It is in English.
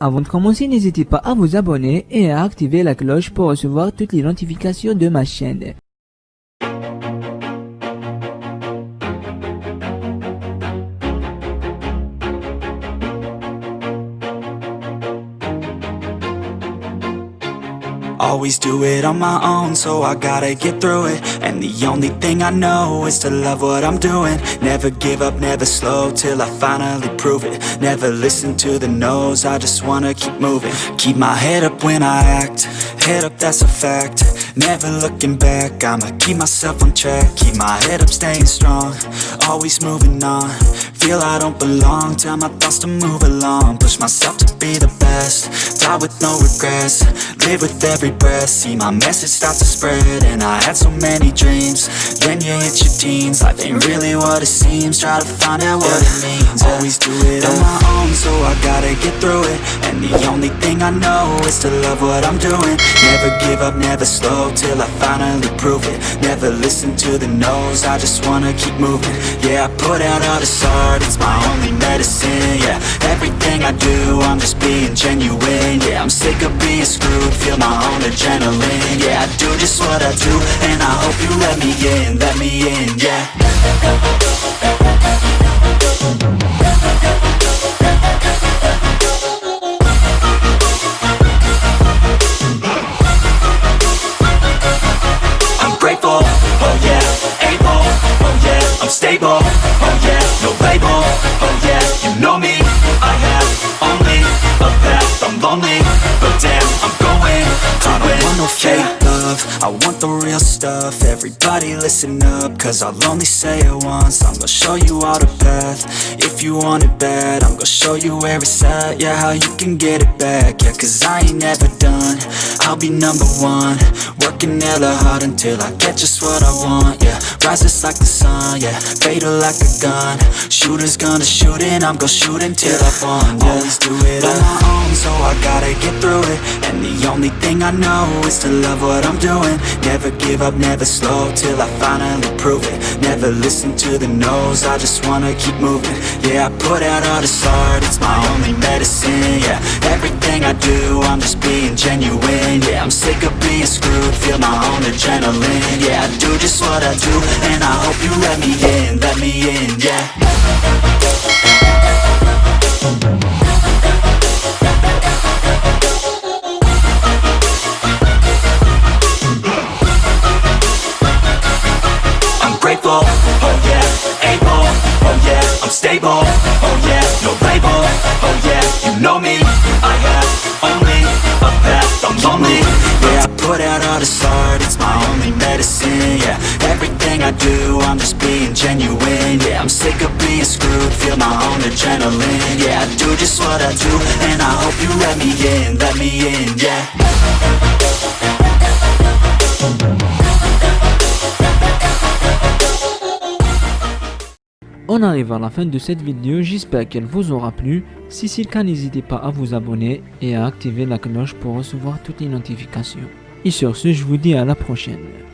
Avant de commencer, n'hésitez pas à vous abonner et à activer la cloche pour recevoir toutes les notifications de ma chaîne. Always do it on my own, so I gotta get through it. And the only thing I know is to love what I'm doing. Never give up, never slow, till I finally prove it. Never listen to the no's, I just wanna keep moving. Keep my head up when I act, head up that's a fact. Never looking back, I'ma keep myself on track. Keep my head up, staying strong, always moving on Feel I don't belong, tell my thoughts to move along. Push myself to be the best, die with no regrets. Live with every breath. See my message start to spread. And I had so many dreams. Then you hit your teens. Life ain't really what it seems. Try to find out what it means. Always do it on my own So I gotta get through it. And the only thing I know Is to love what I'm doing. Never give up, never slow Till I finally prove it. Never listen to the no's. I just wanna keep moving. Yeah, I put out all this art It's my only medicine, yeah. Everything I do I'm just being genuine Yeah, I'm sick of being screwed Feel my own adrenaline Yeah, I do just what I do And I hope you let me in, let me in, yeah. I'm grateful, oh oh yeah, I'm stable, oh yeah, fake love. I want the real stuff. Everybody listen up Cause I'll only say it once. I'm gonna show you all the path. If you want it bad I'm gonna show you where it's at. Yeah, how you can get it back. Yeah, cause I ain't never done. I'll be number one Working hella hard until I get just what I want Yeah, rises like the sun Yeah, fatal like a gun. Shooters gonna shoot and I'm gonna shoot until I won yeah. Always do it on my own So I gotta get through it. And the only thing I know is to love what I'm doing. Never give up, never slow Till I finally prove it. Never listen to the no's I just wanna keep moving. Yeah, I put out all this art It's my only medicine, yeah. Everything I do, I'm just being genuine Feel my own adrenaline. Yeah, I do just what I do And I hope you let me in, let me in, yeah. I'm grateful, oh yeah, able, oh yeah, I'm stable, oh yeah, no label, oh yeah, you know me I have do, I'm just being genuine, yeah I'm sick of being screwed, feel my own adrenaline Yeah, I do just what I do, and I hope you let me in, let me in, yeah On arrive à la fin de cette vidéo, j'espère qu'elle vous aura plu. Si c'est le cas, n'hésitez pas à vous abonner et à activer la cloche pour recevoir toutes les notifications. Et sur ce, je vous dis à la prochaine.